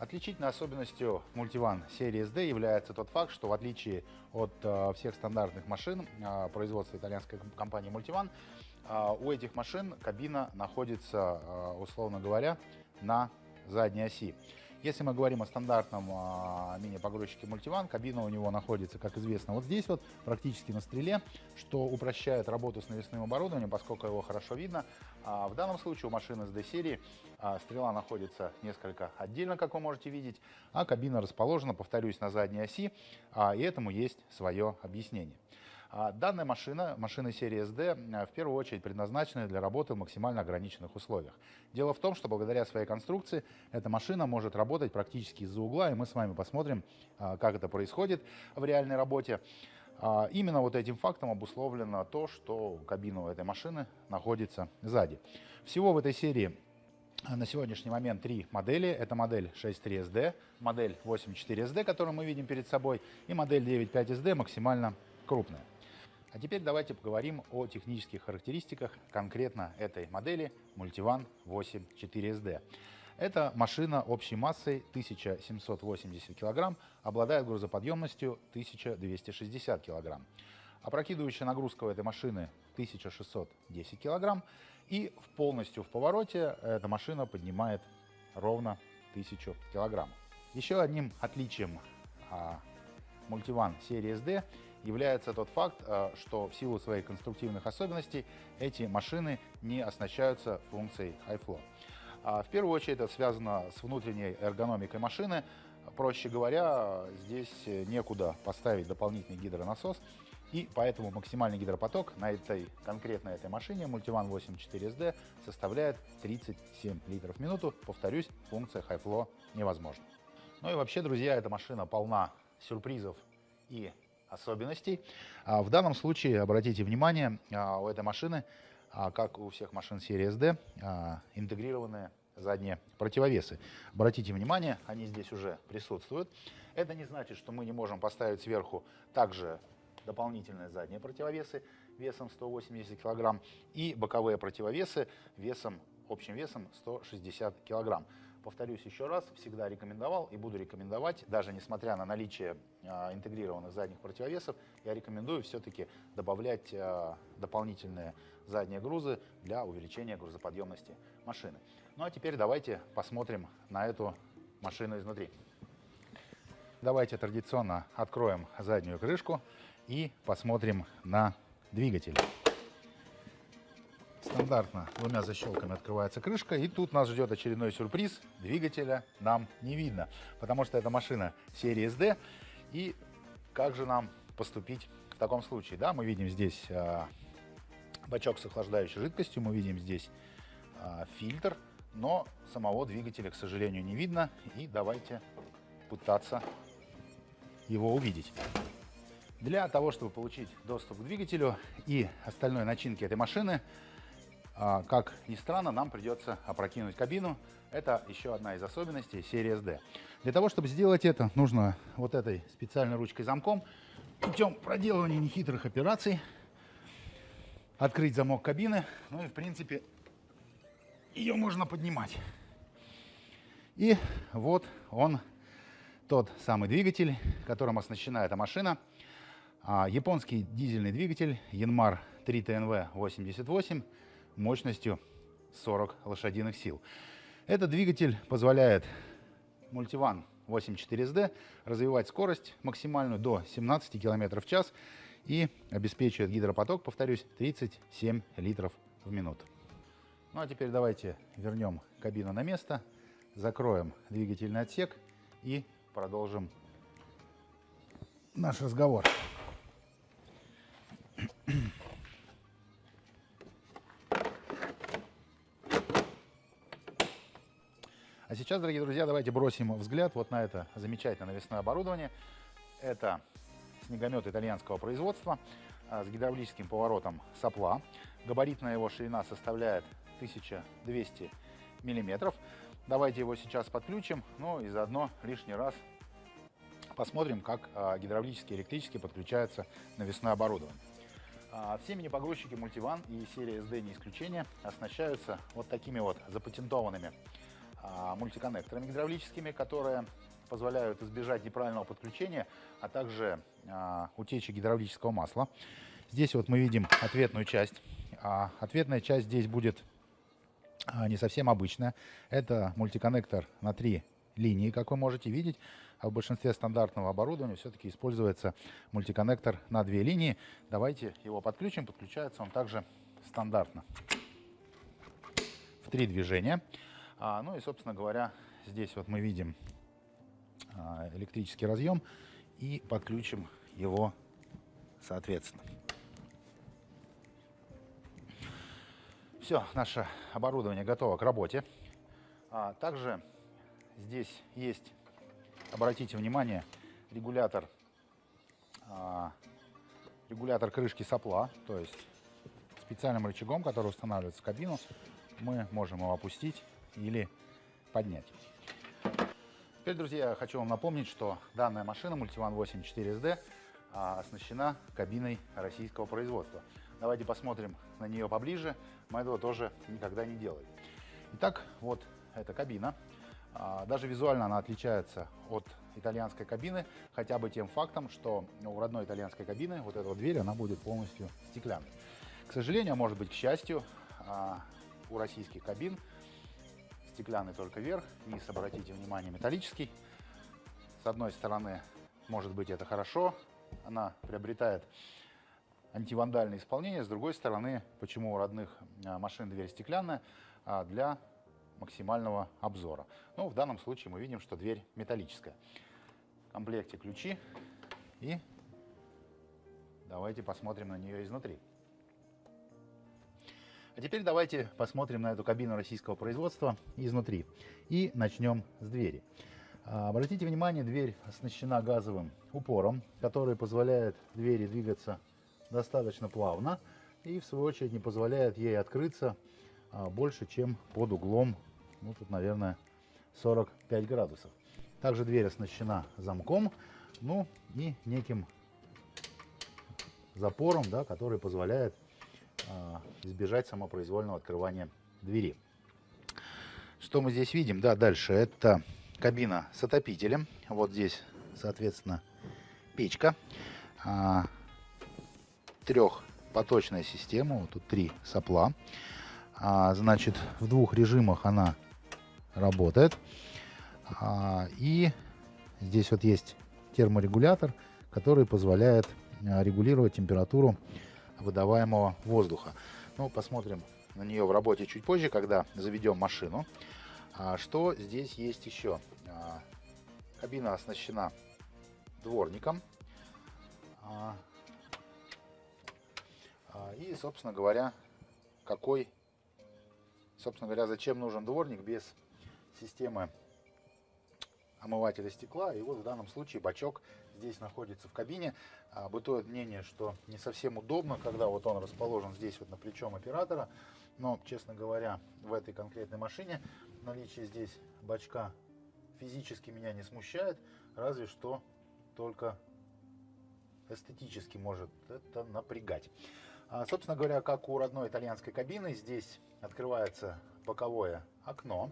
Отличительной особенностью мультиван серии SD является тот факт, что в отличие от э, всех стандартных машин э, производства итальянской компании Multivan, э, у этих машин кабина находится, условно говоря, на задней оси. Если мы говорим о стандартном а, мини-погрузчике мультиван, кабина у него находится, как известно, вот здесь вот, практически на стреле, что упрощает работу с навесным оборудованием, поскольку его хорошо видно. А в данном случае у машины с D-серии а, стрела находится несколько отдельно, как вы можете видеть, а кабина расположена, повторюсь, на задней оси, а, и этому есть свое объяснение. А данная машина, машина серии SD, э, в первую очередь предназначена для работы в максимально ограниченных условиях. Дело в том, что благодаря своей конструкции эта машина может работать практически из-за угла, и мы с вами посмотрим, а, как это происходит в реальной работе. А, именно вот этим фактом обусловлено то, что кабина у этой машины находится сзади. Всего в этой серии на сегодняшний момент три модели. Это модель 6.3 SD, модель 8.4 SD, которую мы видим перед собой, и модель 9.5 SD максимально крупная. А теперь давайте поговорим о технических характеристиках конкретно этой модели Multivan 8 4SD. Эта машина общей массой 1780 кг, обладает грузоподъемностью 1260 кг. Опрокидывающая нагрузка у этой машины 1610 кг. И в полностью в повороте эта машина поднимает ровно 1000 кг. Еще одним отличием а, Multivan серии SD является тот факт, э, что в силу своих конструктивных особенностей эти машины не оснащаются функцией High Flow. А в первую очередь это связано с внутренней эргономикой машины. Проще говоря, здесь некуда поставить дополнительный гидронасос, и поэтому максимальный гидропоток на этой конкретной этой машине Multivan 84SD составляет 37 литров в минуту. Повторюсь, функция High Flow невозможна. Ну и вообще, друзья, эта машина полна сюрпризов и особенностей. А, в данном случае, обратите внимание, а, у этой машины, а, как у всех машин серии SD, интегрированные задние противовесы. Обратите внимание, они здесь уже присутствуют. Это не значит, что мы не можем поставить сверху также дополнительные задние противовесы весом 180 кг и боковые противовесы весом, общим весом 160 кг. Повторюсь еще раз, всегда рекомендовал и буду рекомендовать, даже несмотря на наличие а, интегрированных задних противовесов, я рекомендую все-таки добавлять а, дополнительные задние грузы для увеличения грузоподъемности машины. Ну а теперь давайте посмотрим на эту машину изнутри. Давайте традиционно откроем заднюю крышку и посмотрим на двигатель. Стандартно двумя защелками открывается крышка, и тут нас ждет очередной сюрприз. Двигателя нам не видно, потому что это машина серии SD. И как же нам поступить в таком случае? Да, мы видим здесь э, бачок с охлаждающей жидкостью, мы видим здесь э, фильтр, но самого двигателя, к сожалению, не видно. И давайте пытаться его увидеть. Для того, чтобы получить доступ к двигателю и остальной начинке этой машины, как ни странно, нам придется опрокинуть кабину. Это еще одна из особенностей серии SD. Для того, чтобы сделать это, нужно вот этой специальной ручкой замком путем проделывания нехитрых операций открыть замок кабины. Ну и, в принципе, ее можно поднимать. И вот он, тот самый двигатель, которым оснащена эта машина. А, японский дизельный двигатель Yanmar 3TNV 88 мощностью 40 лошадиных сил. Этот двигатель позволяет Multivan 84SD развивать скорость максимальную до 17 км в час и обеспечивает гидропоток, повторюсь, 37 литров в минуту. Ну а теперь давайте вернем кабину на место, закроем двигательный отсек и продолжим наш разговор. А сейчас, дорогие друзья, давайте бросим взгляд вот на это замечательное навесное оборудование. Это снегомет итальянского производства а, с гидравлическим поворотом сопла. Габаритная его ширина составляет 1200 миллиметров. Давайте его сейчас подключим, ну и заодно лишний раз посмотрим, как а, гидравлически и электрически подключается навесное оборудование. А, все мини-погрузчики Multivan и серия SD не исключение оснащаются вот такими вот запатентованными а, мультиконнекторами гидравлическими, которые позволяют избежать неправильного подключения, а также а, утечи гидравлического масла. Здесь вот мы видим ответную часть. А, ответная часть здесь будет а, не совсем обычная. Это мультиконнектор на три линии, как вы можете видеть. А в большинстве стандартного оборудования все-таки используется мультиконнектор на две линии. Давайте его подключим. Подключается он также стандартно в три движения. А, ну и, собственно говоря, здесь вот мы видим а, электрический разъем и подключим его соответственно. Все, наше оборудование готово к работе. А, также здесь есть, обратите внимание, регулятор, а, регулятор крышки сопла, то есть специальным рычагом, который устанавливается в кабину, мы можем его опустить или поднять. Теперь, друзья, хочу вам напомнить, что данная машина Multivan 8 4SD а, оснащена кабиной российского производства. Давайте посмотрим на нее поближе. Мы этого тоже никогда не делали. Итак, вот эта кабина. А, даже визуально она отличается от итальянской кабины, хотя бы тем фактом, что у родной итальянской кабины вот эта вот дверь, она будет полностью стеклянной. К сожалению, а может быть, к счастью, а, у российских кабин стеклянный только верх, низ, обратите внимание, металлический. С одной стороны, может быть, это хорошо, она приобретает антивандальное исполнение. С другой стороны, почему у родных а, машин дверь стеклянная? А, для максимального обзора. Ну, в данном случае мы видим, что дверь металлическая. В комплекте ключи и давайте посмотрим на нее изнутри. А теперь давайте посмотрим на эту кабину российского производства изнутри. И начнем с двери. А, обратите внимание, дверь оснащена газовым упором, который позволяет двери двигаться достаточно плавно и в свою очередь не позволяет ей открыться а, больше, чем под углом, ну тут, наверное, 45 градусов. Также дверь оснащена замком, ну и неким запором, да, который позволяет избежать самопроизвольного открывания двери. Что мы здесь видим? Да, дальше это кабина с отопителем. Вот здесь, соответственно, печка. А, трехпоточная система. Вот тут три сопла. А, значит, в двух режимах она работает. А, и здесь вот есть терморегулятор, который позволяет а, регулировать температуру выдаваемого воздуха. Ну, посмотрим на нее в работе чуть позже, когда заведем машину. А, что здесь есть еще? А, кабина оснащена дворником. А, а, и, собственно говоря, какой, собственно говоря, зачем нужен дворник без системы омывателя стекла. И вот в данном случае бачок здесь находится в кабине. А, бытует мнение, что не совсем удобно, когда вот он расположен здесь вот на плечом оператора. Но, честно говоря, в этой конкретной машине наличие здесь бачка физически меня не смущает, разве что только эстетически может это напрягать. А, собственно говоря, как у родной итальянской кабины, здесь открывается боковое окно.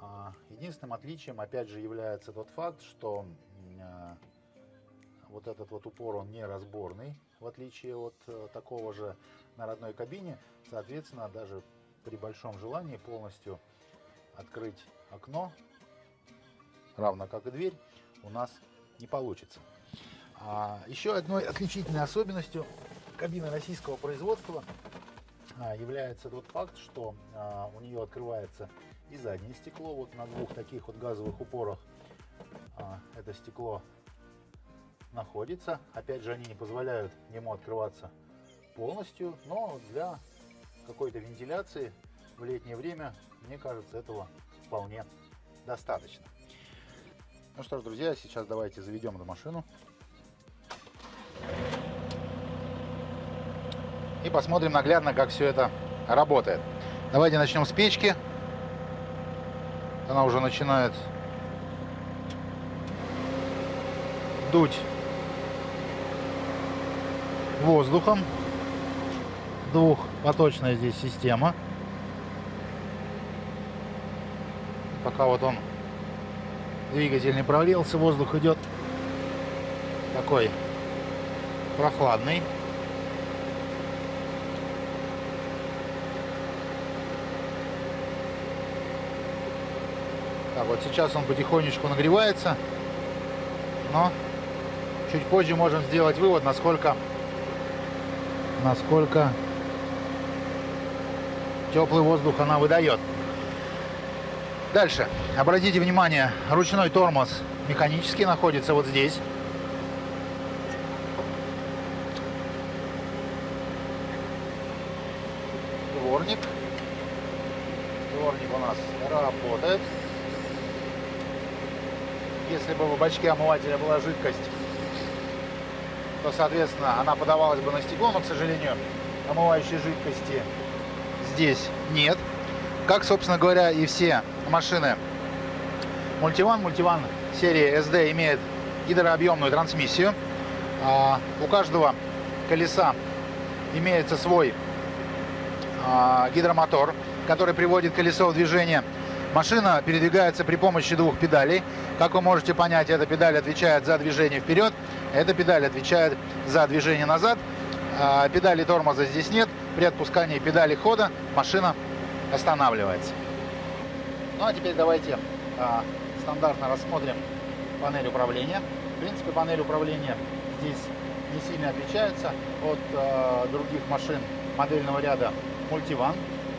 А, единственным отличием, опять же, является тот факт, что а, вот этот вот упор, он не разборный, в отличие от э, такого же на родной кабине. Соответственно, даже при большом желании полностью открыть окно, равно как и дверь, у нас не получится. А еще одной отличительной особенностью кабины российского производства а, является тот факт, что а, у нее открывается и заднее стекло. Вот на двух таких вот газовых упорах это стекло находится. Опять же, они не позволяют ему открываться полностью, но для какой-то вентиляции в летнее время, мне кажется, этого вполне достаточно. Ну что ж, друзья, сейчас давайте заведем эту машину. И посмотрим наглядно, как все это работает. Давайте начнем с печки. Она уже начинает дуть воздухом. Двухпоточная здесь система. Пока вот он двигатель не прогрелся, воздух идет такой прохладный. Так, вот сейчас он потихонечку нагревается, но чуть позже можем сделать вывод, насколько, насколько теплый воздух она выдает. Дальше. Обратите внимание, ручной тормоз механический находится вот здесь. Дворник. Дворник у нас работает. Если бы в бачке омывателя была жидкость, то, соответственно, она подавалась бы на стекло, но, к сожалению, омывающей жидкости здесь нет. Как, собственно говоря, и все машины Multivan. Multivan серии SD имеет гидрообъемную трансмиссию. А, у каждого колеса имеется свой а, гидромотор, который приводит колесо в движение. Машина передвигается при помощи двух педалей. Как вы можете понять, эта педаль отвечает за движение вперед, эта педаль отвечает за движение назад. А, педали тормоза здесь нет. При отпускании педали хода машина останавливается. Ну а теперь давайте а, стандартно рассмотрим панель управления. В принципе, панель управления здесь не сильно отличается от а, других машин модельного ряда Multivan.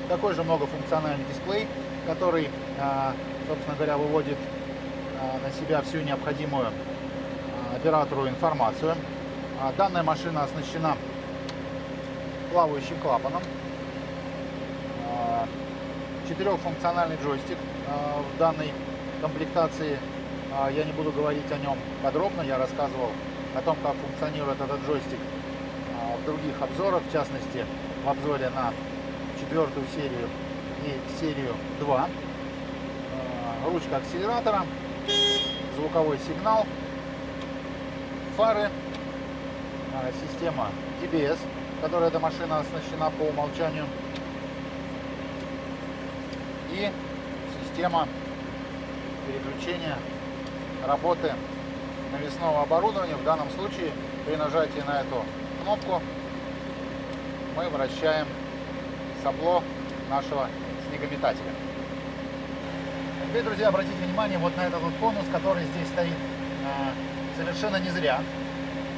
Такой же многофункциональный дисплей, который, а, собственно говоря, выводит а, на себя всю необходимую оператору информацию. А, данная машина оснащена плавающим клапаном четырехфункциональный джойстик а, в данной комплектации. А, я не буду говорить о нем подробно, я рассказывал о том, как функционирует этот джойстик а, в других обзорах, в частности в обзоре на четвертую серию и серию 2. Ручка акселератора, звуковой сигнал, фары, система TBS, которой эта машина оснащена по умолчанию и система переключения работы навесного оборудования. В данном случае при нажатии на эту кнопку мы вращаем сопло нашего снегометателя. Теперь, друзья, обратите внимание вот на этот вот конус, который здесь стоит а, совершенно не зря.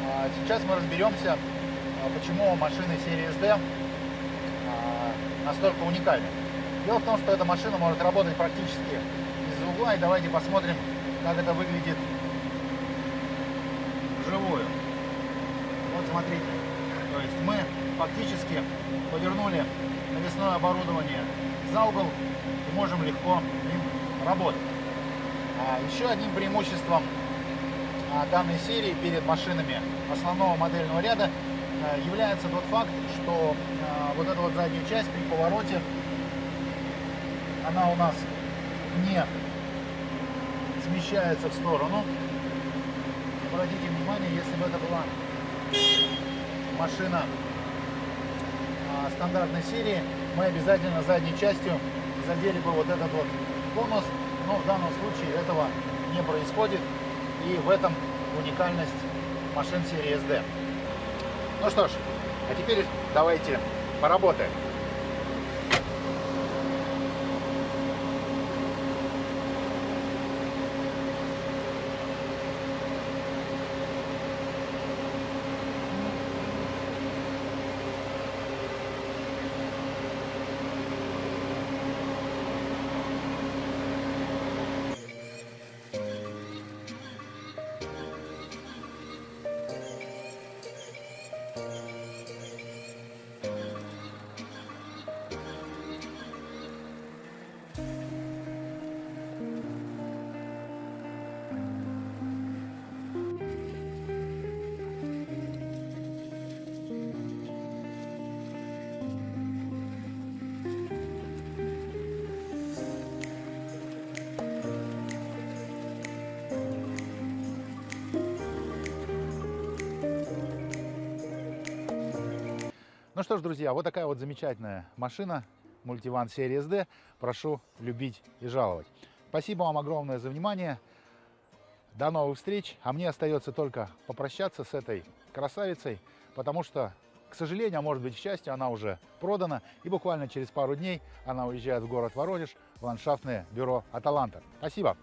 А, сейчас мы разберемся, а, почему машины серии SD настолько уникальны. Дело в том, что эта машина может работать практически из угла. И давайте посмотрим, как это выглядит вживую. Вот смотрите. То есть мы фактически повернули навесное оборудование за угол и можем легко им работать. А еще одним преимуществом а, данной серии перед машинами основного модельного ряда а, является тот факт, что а, вот эта вот задняя часть при повороте она у нас не смещается в сторону. Обратите внимание, если бы это была машина а, стандартной серии, мы обязательно задней частью задели бы вот этот вот конус, но в данном случае этого не происходит, и в этом уникальность машин серии SD. Ну что ж, а теперь давайте поработаем. Ну что ж, друзья, вот такая вот замечательная машина Multivan серии SD. Прошу любить и жаловать. Спасибо вам огромное за внимание. До новых встреч. А мне остается только попрощаться с этой красавицей, потому что, к сожалению, а может быть, к счастью, она уже продана. И буквально через пару дней она уезжает в город Воронеж в ландшафтное бюро «Аталанта». Спасибо.